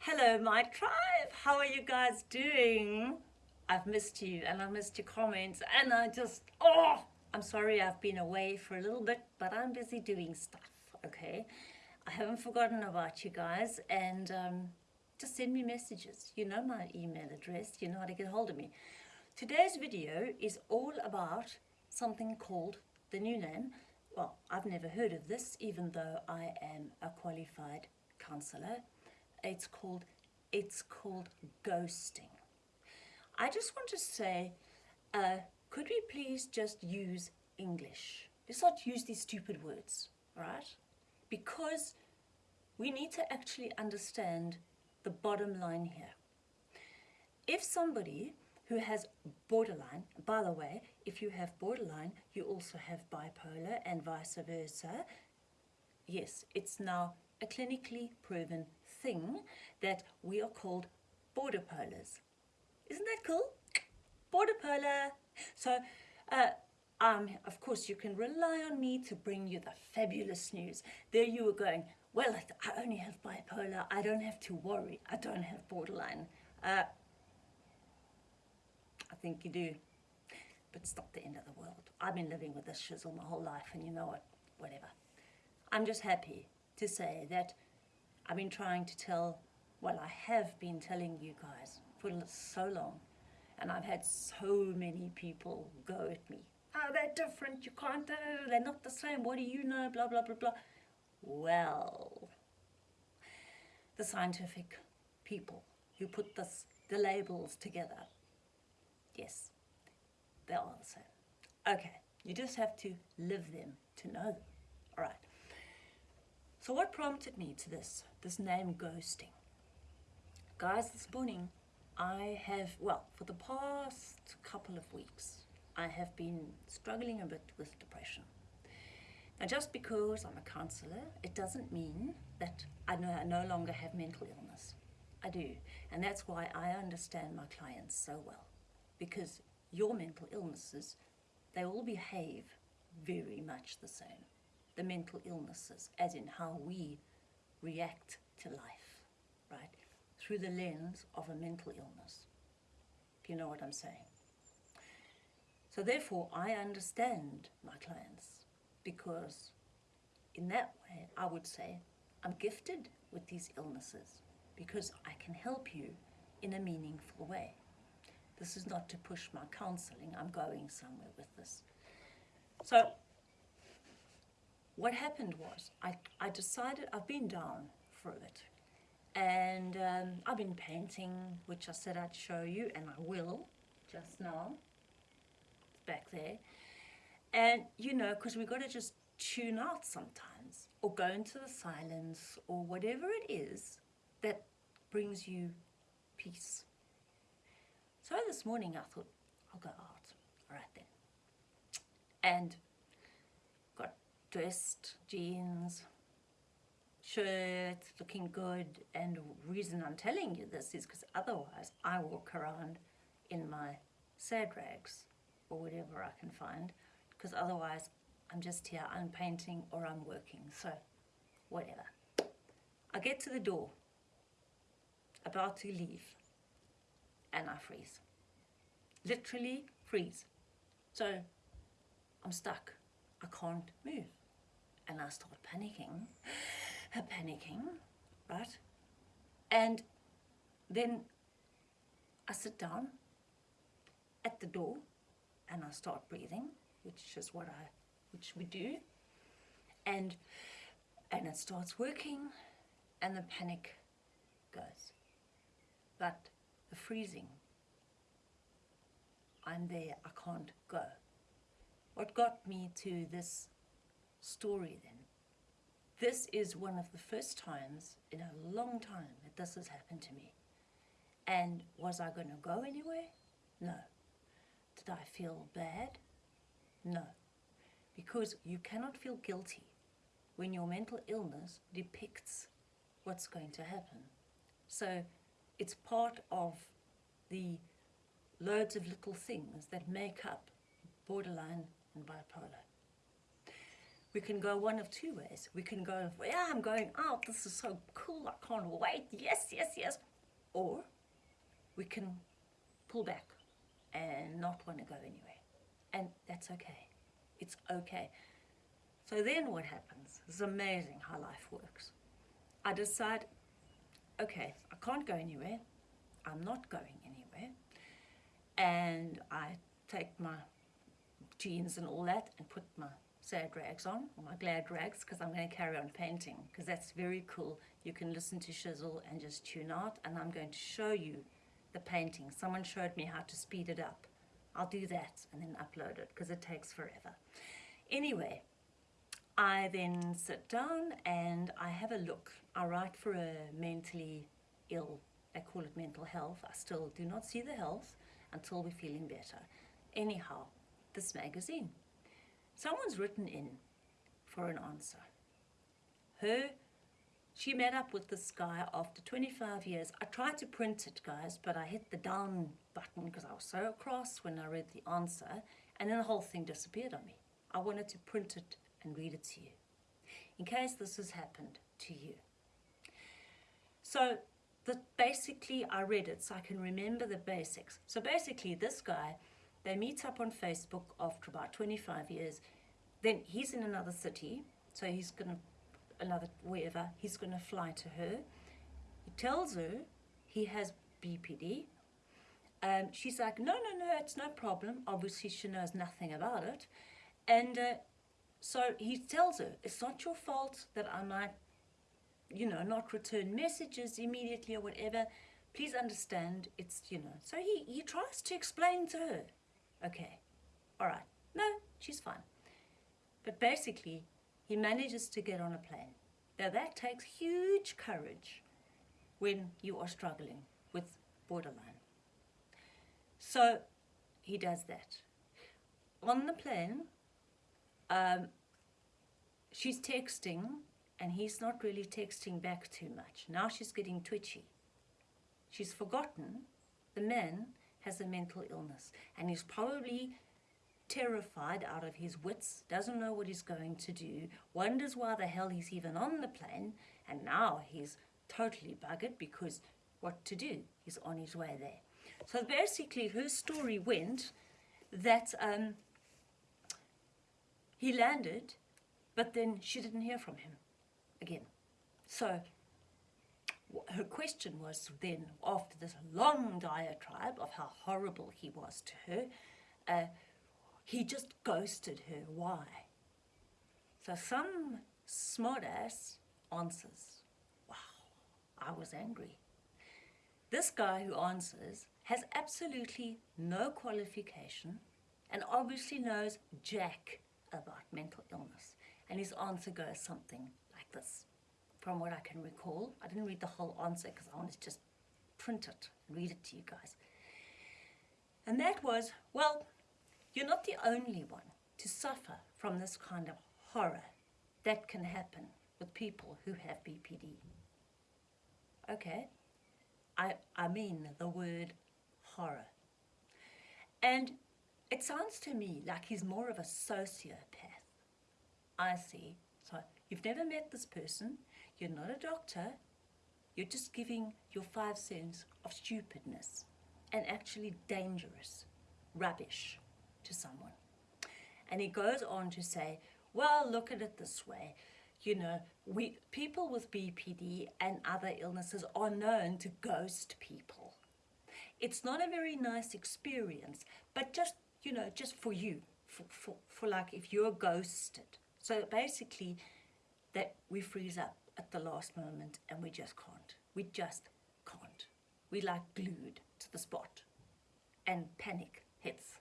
Hello, my tribe. How are you guys doing? I've missed you and I missed your comments and I just, oh, I'm sorry I've been away for a little bit, but I'm busy doing stuff, okay? I haven't forgotten about you guys and um, just send me messages. You know my email address, you know how to get hold of me. Today's video is all about something called the new name. Well, I've never heard of this, even though I am a qualified counselor. It's called, it's called ghosting. I just want to say, uh, could we please just use English? Let's not use these stupid words, right? Because we need to actually understand the bottom line here. If somebody who has borderline, by the way, if you have borderline, you also have bipolar and vice versa. Yes, it's now a clinically proven thing that we are called border polars. Isn't that cool? Border polar. So, uh, um, of course, you can rely on me to bring you the fabulous news. There you were going, well, I only have bipolar. I don't have to worry. I don't have borderline. Uh, I think you do. But it's not the end of the world. I've been living with this shizzle my whole life, and you know what? Whatever. I'm just happy to say that I've been trying to tell, well, I have been telling you guys for so long, and I've had so many people go at me. Oh, they're different, you can't, they're not the same, what do you know, blah, blah, blah, blah. Well, the scientific people who put this, the labels together, yes, they are the same. Okay, you just have to live them to know them. All right. So what prompted me to this, this name ghosting? Guys, this morning I have, well, for the past couple of weeks, I have been struggling a bit with depression. Now, just because I'm a counsellor, it doesn't mean that I no, I no longer have mental illness. I do. And that's why I understand my clients so well. Because your mental illnesses, they all behave very much the same. The mental illnesses, as in how we react to life, right? through the lens of a mental illness. If you know what I'm saying. So therefore, I understand my clients because in that way, I would say, I'm gifted with these illnesses because I can help you in a meaningful way. This is not to push my counseling, I'm going somewhere with this. So what happened was I, I decided, I've been down for a bit and um, I've been painting which I said I'd show you and I will just now. Back there. And you know because we've got to just tune out sometimes or go into the silence or whatever it is that brings you peace. So this morning I thought I'll go out. All right then. And dressed jeans shirt, looking good. And the reason I'm telling you this is because otherwise I walk around in my sad rags or whatever I can find because otherwise I'm just here, I'm painting or I'm working. So whatever. I get to the door, about to leave, and I freeze. Literally freeze. So I'm stuck. I can't move. And I start panicking panicking, right? And then I sit down at the door and I start breathing, which is what I, which we do. And, and it starts working and the panic goes. But the freezing, I'm there, I can't go. What got me to this story then this is one of the first times in a long time that this has happened to me. And was I going to go anywhere? No. Did I feel bad? No. Because you cannot feel guilty when your mental illness depicts what's going to happen. So it's part of the loads of little things that make up borderline and bipolar. we can go one of two ways. We can go, yeah, I'm going out. This is so cool. I can't wait. Yes, yes, yes. Or we can pull back and not want to go anywhere. And that's okay. It's okay. So then what happens? It's amazing how life works. I decide, okay, I can't go anywhere. I'm not going anywhere. And I take my jeans and all that and put my sad rags on, or my glad rags, because I'm going to carry on painting, because that's very cool. You can listen to Shizzle and just tune out, and I'm going to show you the painting. Someone showed me how to speed it up. I'll do that and then upload it, because it takes forever. Anyway, I then sit down and I have a look. I write for a mentally ill, I call it mental health. I still do not see the health until we're feeling better. Anyhow, this magazine. Someone's written in for an answer. Her, she met up with this guy after 25 years. I tried to print it, guys, but I hit the down button because I was so cross when I read the answer, and then the whole thing disappeared on me. I wanted to print it and read it to you, in case this has happened to you. So the, basically, I read it so I can remember the basics. So basically, this guy they meet up on Facebook after about 25 years. Then he's in another city, so he's going to, another wherever, he's going to fly to her. He tells her he has BPD. Um, she's like, no, no, no, it's no problem. Obviously, she knows nothing about it. And uh, so he tells her, it's not your fault that I might, you know, not return messages immediately or whatever. Please understand, it's, you know. So he, he tries to explain to her Okay, all right. No, she's fine. But basically, he manages to get on a plane. Now that takes huge courage when you are struggling with borderline. So he does that. On the plane, um, she's texting and he's not really texting back too much. Now she's getting twitchy. She's forgotten the man has a mental illness and he's probably terrified out of his wits, doesn't know what he's going to do, wonders why the hell he's even on the plane, and now he's totally buggered because what to do? He's on his way there. So basically, her story went that um, he landed, but then she didn't hear from him again. So her question was then, after this long diatribe of how horrible he was to her, uh, he just ghosted her. Why? So some smartass answers, wow, I was angry. This guy who answers has absolutely no qualification and obviously knows jack about mental illness. And his answer goes something like this from what I can recall. I didn't read the whole answer because I wanted to just print it read it to you guys. And that was, well, you're not the only one to suffer from this kind of horror that can happen with people who have BPD. Okay? I, I mean the word horror. And it sounds to me like he's more of a sociopath. I see. So you've never met this person, you're not a doctor. You're just giving your five cents of stupidness and actually dangerous rubbish to someone. And he goes on to say, well, look at it this way. You know, we people with BPD and other illnesses are known to ghost people. It's not a very nice experience, but just, you know, just for you, for, for, for like if you're ghosted. So basically, that we freeze up at the last moment and we just can't. We just can't. We like glued to the spot and panic hits.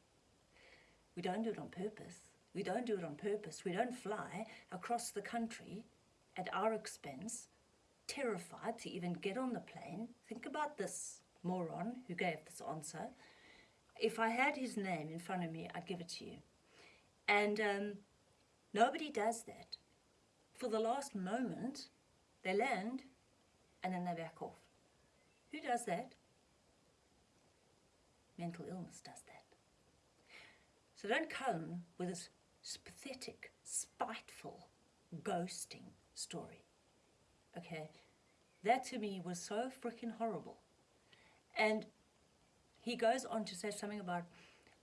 We don't do it on purpose. We don't do it on purpose. We don't fly across the country at our expense, terrified to even get on the plane. Think about this moron who gave this answer. If I had his name in front of me, I'd give it to you. And um, nobody does that. For the last moment, they land and then they back off. Who does that? Mental illness does that. So don't come with this pathetic, spiteful, ghosting story. Okay, that to me was so freaking horrible. And he goes on to say something about,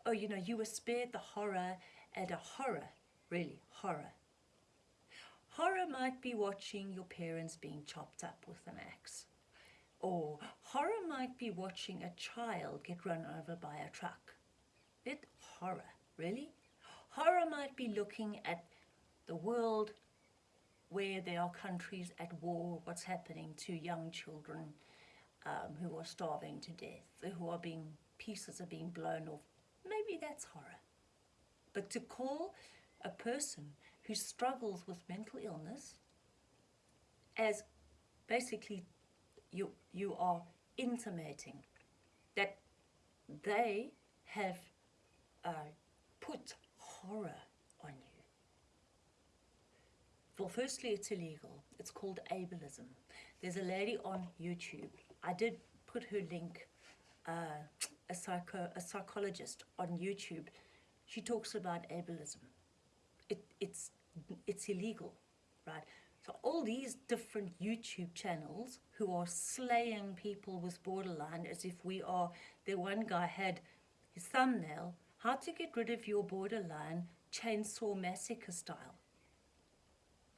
oh, you know, you were spared the horror and a horror, really, horror. Horror might be watching your parents being chopped up with an axe. Or horror might be watching a child get run over by a truck. It horror, really? Horror might be looking at the world where there are countries at war, what's happening to young children um, who are starving to death, who are being, pieces are being blown off. Maybe that's horror. But to call a person who struggles with mental illness as basically you, you are intimating that they have uh, put horror on you. Well, firstly, it's illegal. It's called ableism. There's a lady on YouTube. I did put her link, uh, a, psycho, a psychologist on YouTube. She talks about ableism. It, it's, it's illegal, right? So all these different YouTube channels who are slaying people with borderline as if we are, the one guy had his thumbnail, how to get rid of your borderline chainsaw massacre style.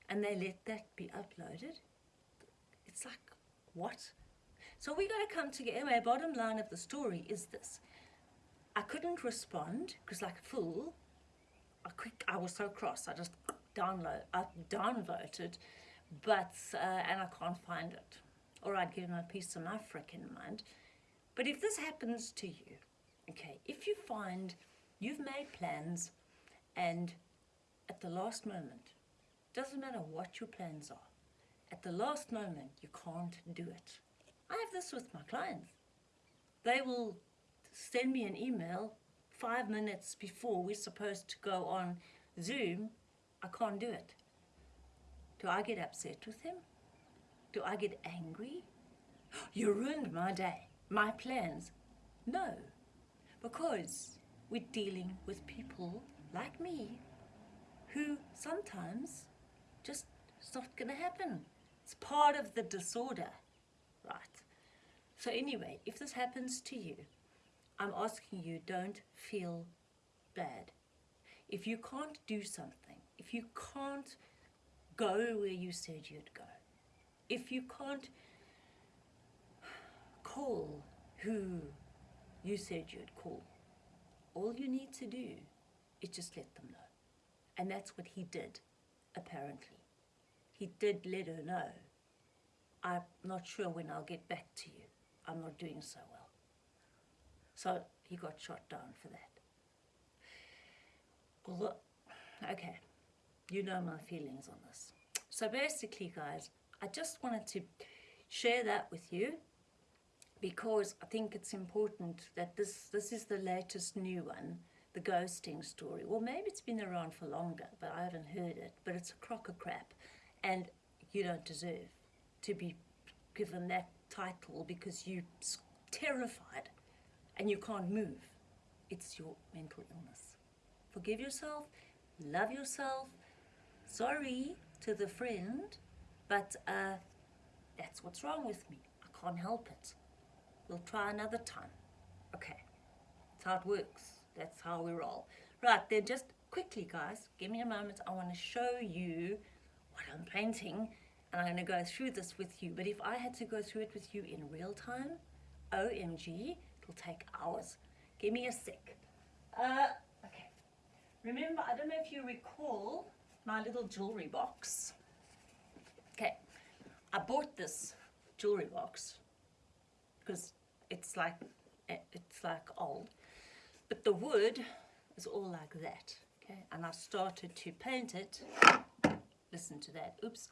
And they let that be uploaded. It's like, what? So we got to come together. Anyway, bottom line of the story is this. I couldn't respond because like a fool, I quick, I was so cross. I just download, I downvoted, but uh, and I can't find it. All right, give him a piece of my frickin' mind. But if this happens to you, okay, if you find you've made plans, and at the last moment, doesn't matter what your plans are, at the last moment you can't do it. I have this with my clients. They will send me an email five minutes before we're supposed to go on Zoom, I can't do it. Do I get upset with him? Do I get angry? You ruined my day, my plans. No, because we're dealing with people like me who sometimes just it's not going to happen. It's part of the disorder, right? So anyway, if this happens to you, I'm asking you don't feel bad. If you can't do something, if you can't go where you said you'd go, if you can't call who you said you'd call, all you need to do is just let them know. And that's what he did, apparently. He did let her know. I'm not sure when I'll get back to you. I'm not doing so well. So he got shot down for that. Look, okay, you know my feelings on this. So basically, guys, I just wanted to share that with you because I think it's important that this, this is the latest new one, the ghosting story. Well, maybe it's been around for longer, but I haven't heard it. But it's a crock of crap, and you don't deserve to be given that title because you're terrified and you can't move. It's your mental illness. Forgive yourself, love yourself. Sorry to the friend, but uh, that's what's wrong with me. I can't help it. We'll try another time. Okay, that's how it works. That's how we roll. Right, then just quickly, guys, give me a moment. I want to show you what I'm painting, and I'm going to go through this with you. But if I had to go through it with you in real time, OMG, it'll take hours. Give me a sec. Uh, okay. Remember, I don't know if you recall my little jewelry box. Okay, I bought this jewelry box because it's like eh, it's like old, but the wood is all like that. Okay, and I started to paint it. Listen to that. Oops.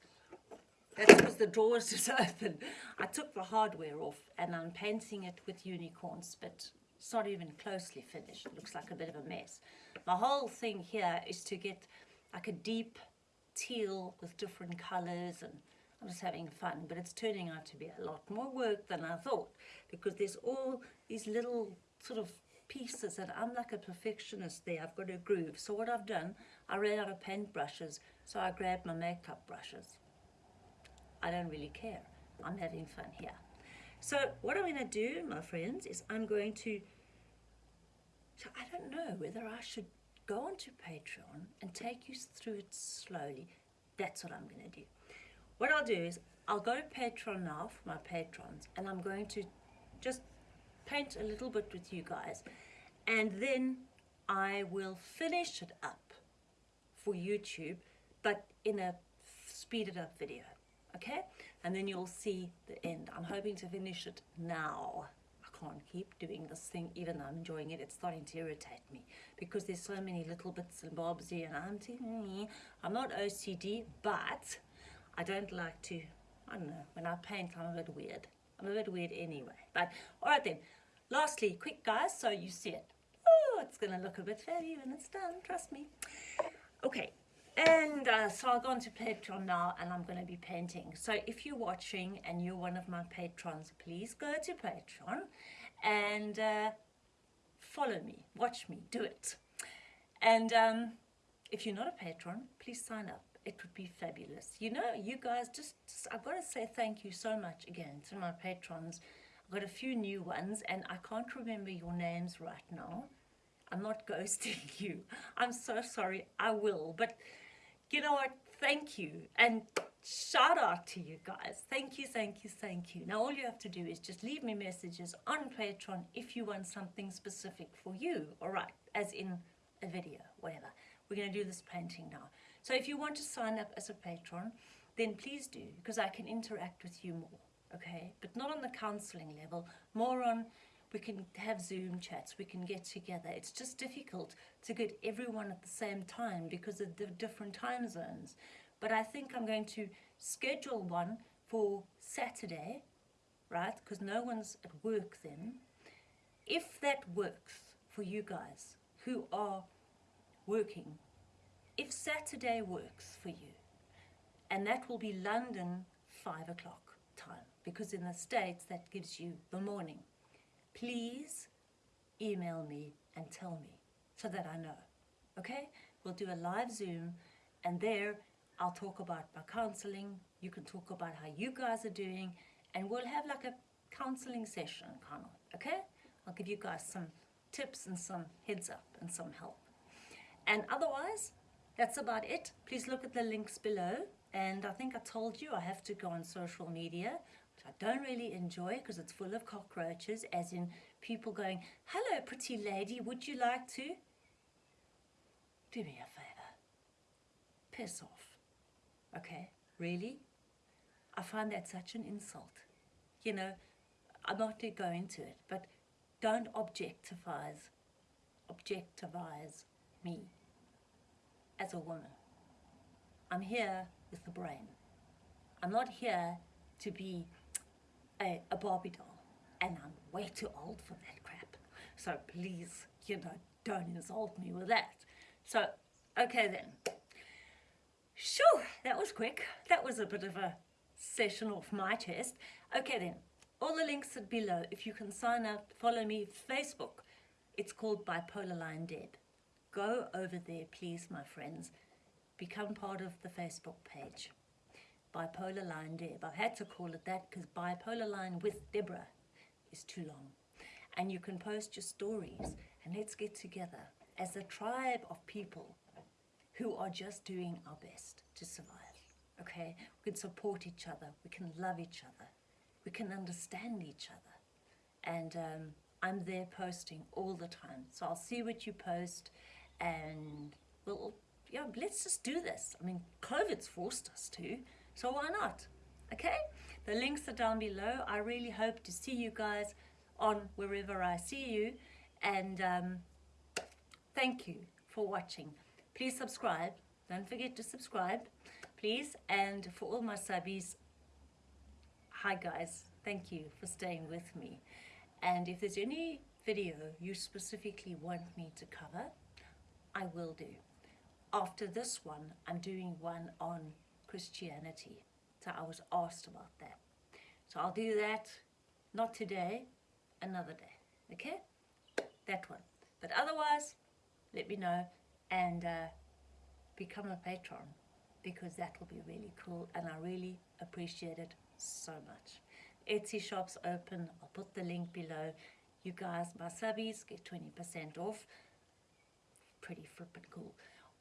Because the drawers is open. I took the hardware off and I'm painting it with unicorns, but it's not even closely finished. It looks like a bit of a mess. My whole thing here is to get like a deep teal with different colors and I'm just having fun, but it's turning out to be a lot more work than I thought because there's all these little sort of pieces and I'm like a perfectionist there. I've got a groove. So what I've done, I ran out of paint brushes, so I grabbed my makeup brushes. I don't really care. I'm having fun here. So what I'm going to do, my friends, is I'm going to, so I don't know whether I should go onto Patreon and take you through it slowly. That's what I'm going to do. What I'll do is I'll go to Patreon now for my patrons and I'm going to just paint a little bit with you guys and then I will finish it up for YouTube but in a speeded up video okay? And then you'll see the end. I'm hoping to finish it now. I can't keep doing this thing even though I'm enjoying it. It's starting to irritate me because there's so many little bits and bobs here and I'm thinking mm, I'm not OCD but I don't like to I don't know when I paint I'm a bit weird. I'm a bit weird anyway. But all right then. Lastly quick guys so you see it. Oh it's gonna look a bit heavy when it's done trust me. Okay and uh, so I'll go on to Patreon now and I'm going to be painting. So if you're watching and you're one of my patrons, please go to Patreon and uh, follow me, watch me, do it. And um, if you're not a patron, please sign up. It would be fabulous. You know, you guys, just, just I've got to say thank you so much again to my patrons. I've got a few new ones and I can't remember your names right now. I'm not ghosting you. I'm so sorry. I will. But you know what? Thank you. And shout out to you guys. Thank you, thank you, thank you. Now, all you have to do is just leave me messages on Patreon if you want something specific for you. All right, as in a video, whatever. We're going to do this painting now. So if you want to sign up as a patron, then please do, because I can interact with you more, okay? But not on the counseling level, more on we can have Zoom chats, we can get together. It's just difficult to get everyone at the same time because of the different time zones. But I think I'm going to schedule one for Saturday, right? Because no one's at work then. If that works for you guys who are working, if Saturday works for you, and that will be London 5 o'clock time, because in the States that gives you the morning please email me and tell me so that I know. Okay? We'll do a live Zoom and there I'll talk about my counseling. You can talk about how you guys are doing and we'll have like a counseling session kind of, okay? I'll give you guys some tips and some heads up and some help. And otherwise, that's about it. Please look at the links below. And I think I told you I have to go on social media. I don't really enjoy because it's full of cockroaches, as in people going, hello pretty lady, would you like to? Do me a favour. Piss off. Okay, really? I find that such an insult. You know, I'm not going to go into it, but don't objectifies, objectivize me as a woman. I'm here with the brain. I'm not here to be a, a Barbie doll and I'm way too old for that crap. So please, you know, don't insult me with that. So, okay then. Sure, that was quick. That was a bit of a session off my chest. Okay then, all the links are below. If you can sign up, follow me, Facebook. It's called Bipolar Line Deb. Go over there, please, my friends. Become part of the Facebook page bipolar line Deb. I've had to call it that because bipolar line with Deborah is too long. And you can post your stories and let's get together as a tribe of people who are just doing our best to survive. Okay, we can support each other, we can love each other, we can understand each other. And um, I'm there posting all the time. So I'll see what you post and we'll, yeah, let's just do this. I mean, COVID's forced us to. So why not? Okay, the links are down below. I really hope to see you guys on wherever I see you. And um, thank you for watching. Please subscribe. Don't forget to subscribe, please. And for all my subbies, hi guys. Thank you for staying with me. And if there's any video you specifically want me to cover, I will do. After this one, I'm doing one on Christianity. So I was asked about that. So I'll do that, not today, another day. Okay? that one. But otherwise, let me know and uh, become a patron because that will be really cool and I really appreciate it so much. Etsy shop's open. I'll put the link below. You guys, my subbies, get 20% off. Pretty flippin' cool.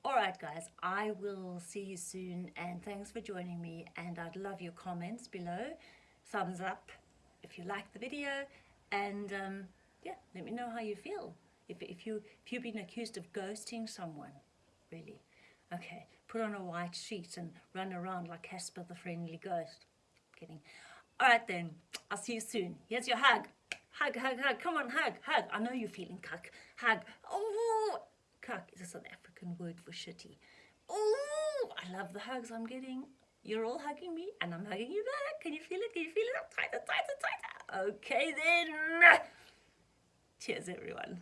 Alright guys, I will see you soon and thanks for joining me and I'd love your comments below. Thumbs up if you like the video and um, yeah, let me know how you feel. If, if, you, if you've been accused of ghosting someone, really. Okay, put on a white sheet and run around like Casper the Friendly Ghost. Kidding. Alright then, I'll see you soon. Here's your hug. Hug, hug, hug. Come on, hug, hug. I know you're feeling cuck. Hug. Oh, cuck is a South African word for shitty. Oh, I love the hugs I'm getting. You're all hugging me and I'm hugging you back. Can you feel it? Can you feel it? Tighter, tighter, tighter. Okay then. Cheers, everyone.